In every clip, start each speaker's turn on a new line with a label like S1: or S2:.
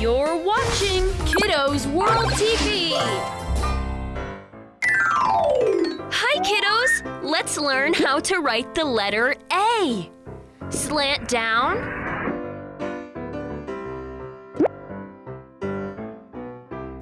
S1: You're watching Kiddos World TV. Hi, kiddos! Let's learn how to write the letter A. Slant down.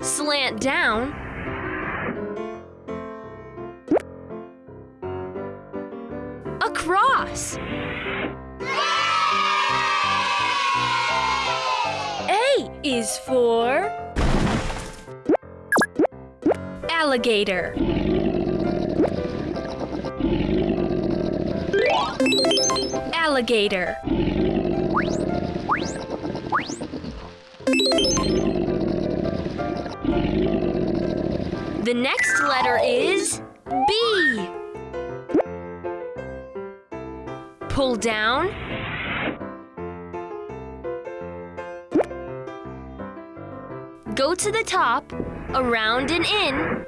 S1: Slant down. Across. Is for alligator. Alligator. The next letter is B. Pull down. Go to the top, around and in.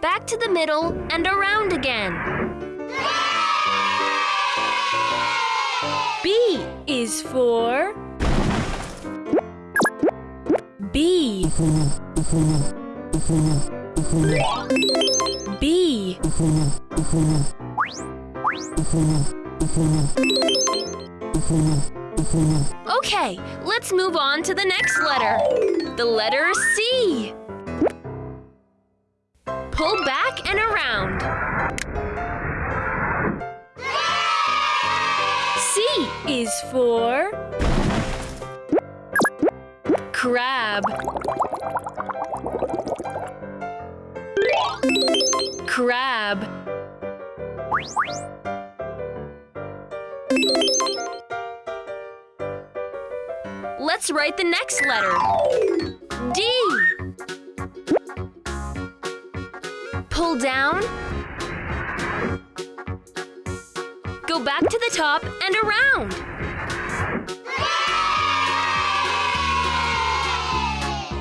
S1: Back to the middle and around again. B is for bee. Bee. Okay, let's move on to the next letter. The letter C. Pull back and around. C is for crab. Crab. Let's write the next letter. D. Pull down. Go back to the top and around.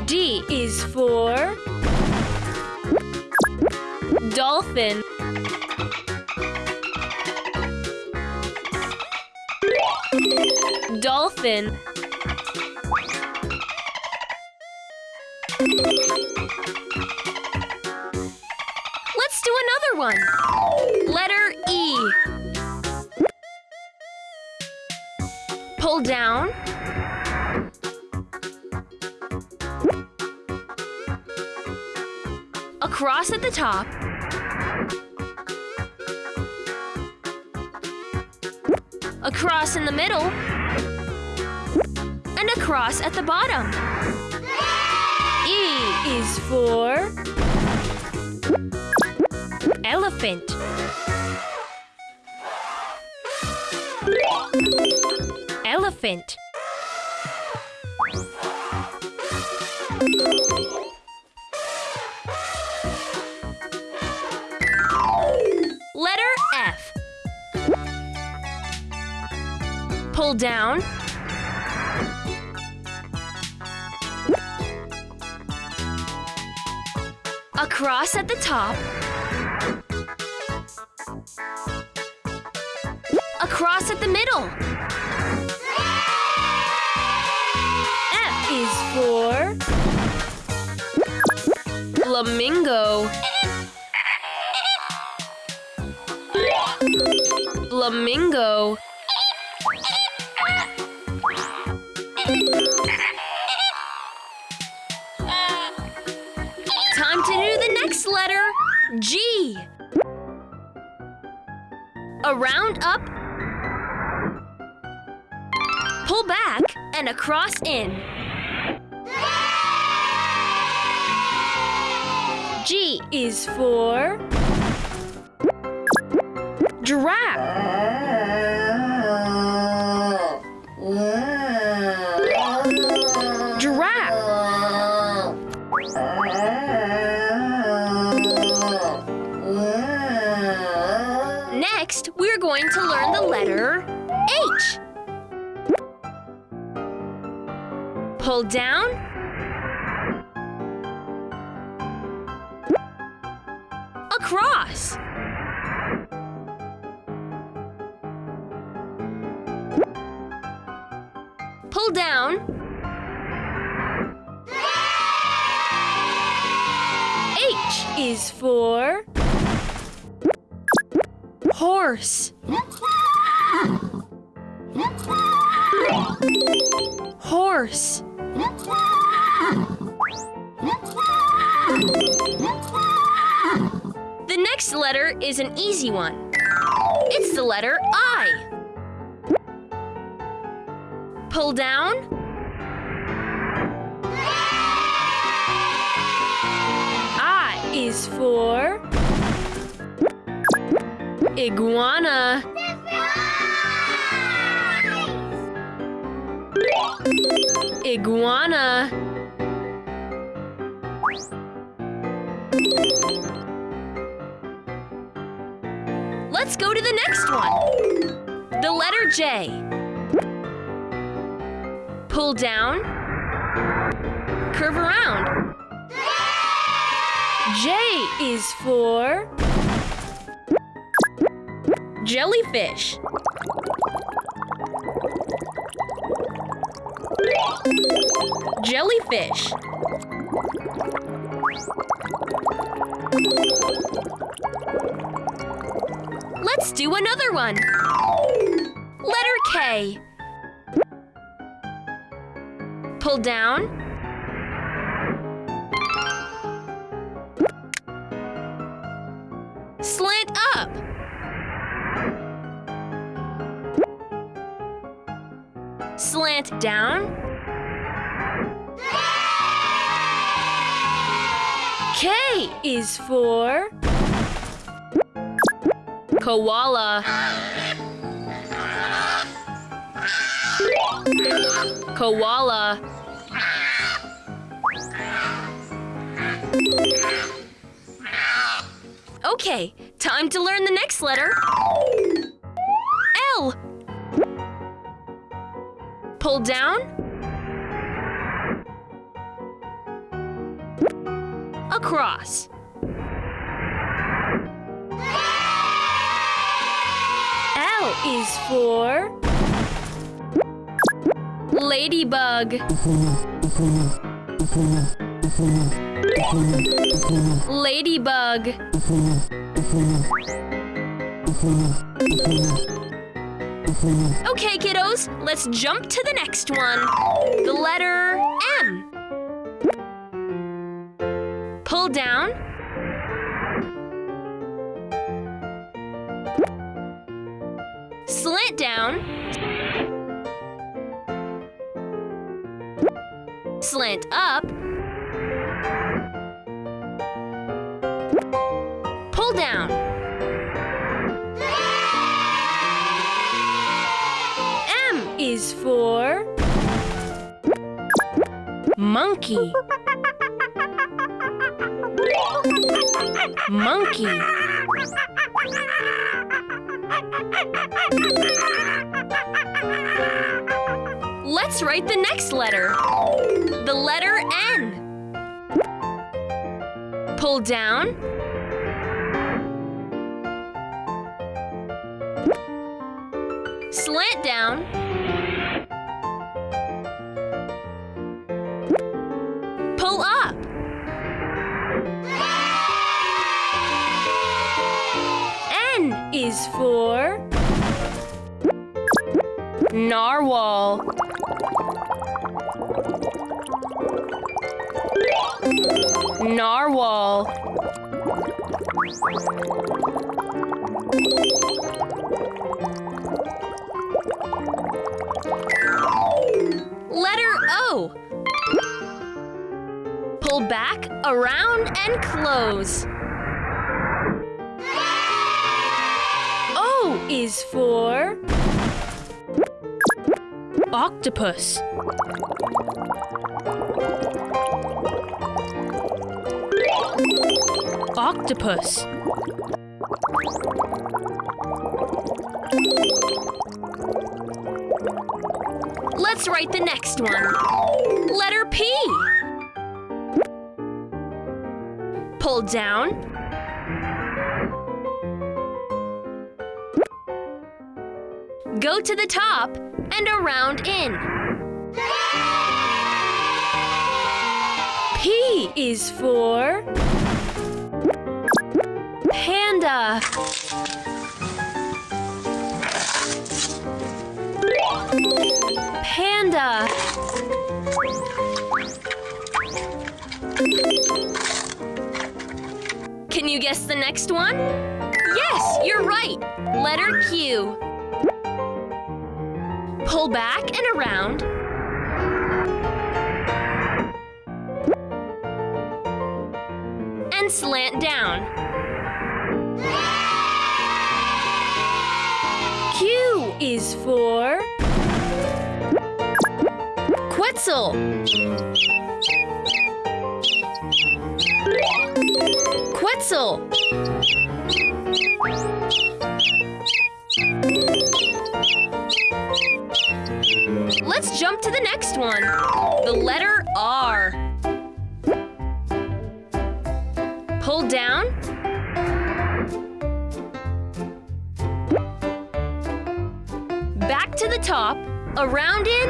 S1: D is for dolphin. Dolphin. Down. Across at the top. Across in the middle. And across at the bottom. E is for elephant. Elephant. Letter F. Pull down. Across at the top. Across at the middle. Flamingo. Flamingo. Time to do the next letter, G A round up. Pull back and across in. G is for giraffe. Giraffe. Next, we're going to learn the letter H. Pull down. Across. Pull down. H is for horse. Horse. Letter is an easy one. It's the letter I. Pull down. I is for iguana. Iguana. Let's go to the next one. The letter J. Pull down. Curve around. J is for jellyfish. Jellyfish. Let's do another one. Letter K. Pull down. Slant up. Slant down. K is for koala. Koala. Okay, time to learn the next letter. L. Pull down. Across. Is for ladybug. Ladybug. Okay, kiddos, let's jump to the next one. The letter M. Pull down. Slant down. Slant up. Pull down. M is for monkey. Monkey. Let's write the next letter. The letter N. Pull down. Slant down. Is for narwhal. Narwhal. Letter O. Pull back, around, and close. Is for octopus. Octopus. Let's write the next one. Letter P. Pull down. to the top and around in. P is for panda. Panda. Can you guess the next one? Yes, you're right. Letter Q. Pull back and around. And slant down. Q is for Quetzal. Quetzal. To the next one. The letter R. Pull down. Back to the top. Around in.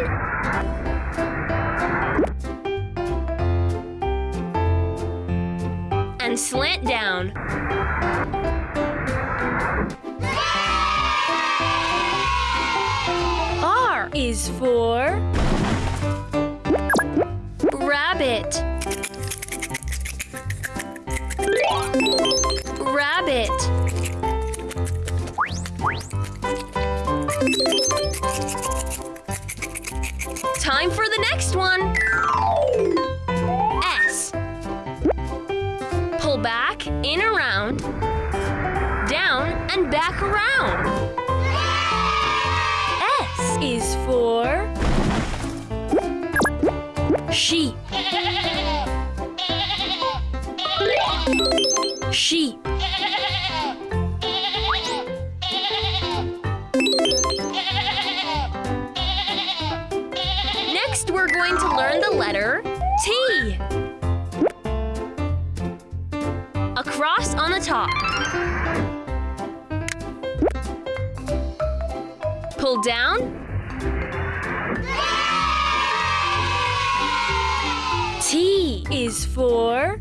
S1: And slant down. R is for rabbit. Rabbit. Time for the next one. We're going to learn the letter T. A cross on the top. Pull down. T is for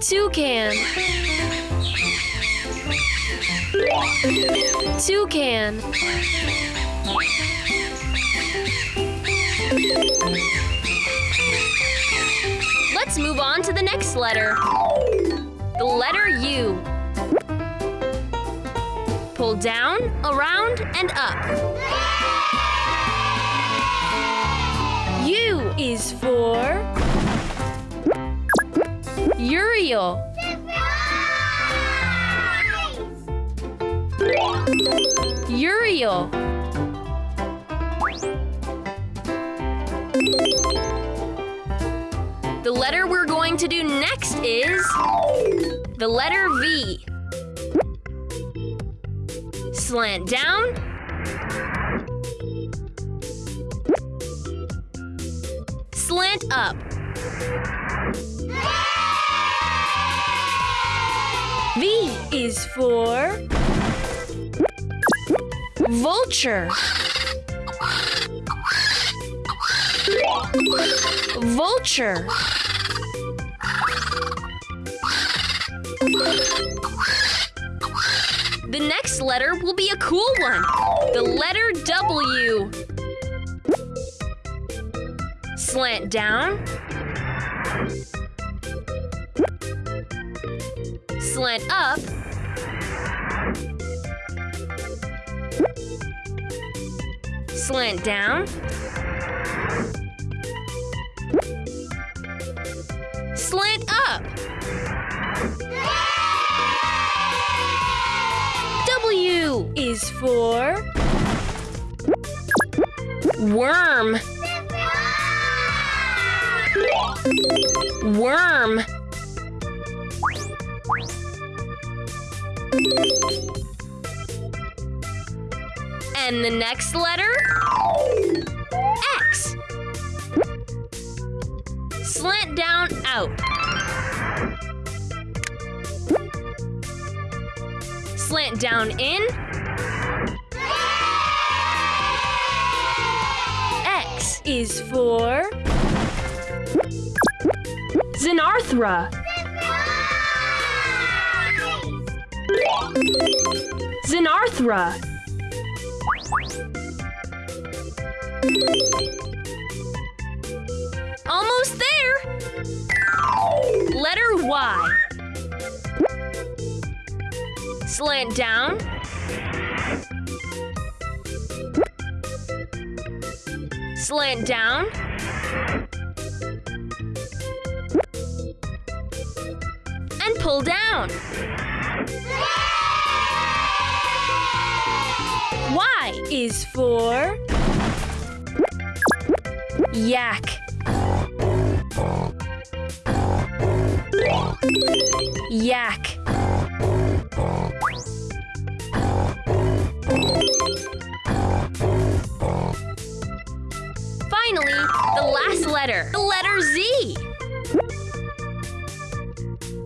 S1: toucan. Toucan. Let's move on to the next letter. The letter U. Pull down, around, and up. U is for Urial. Urial. The letter we're going to do next is the letter V. Slant down. Slant up. V is for vulture. Vulture. The next letter will be a cool one. The letter W. Slant down. Slant up. Slant down. Is for worm. Worm. And the next letter? X. Slant down out. Slant down in. Is for
S2: Xenarthra. Xenarthra.
S1: Almost there! Letter Y. Slant down. Slant down. And pull down. Y is for yak. Yak. Letter, the letter Z.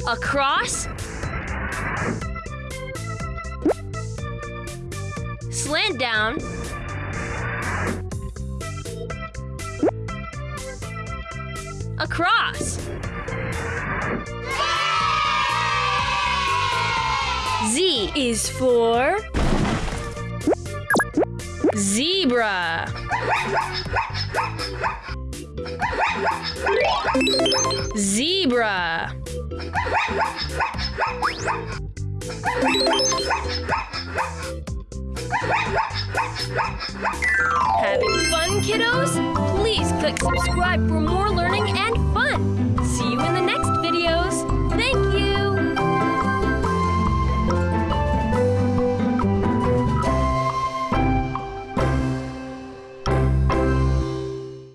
S1: Across. Slant down. Across. Z is for zebra. Zebra. Having fun, kiddos? Please click subscribe for more learning and fun. See you in the next videos.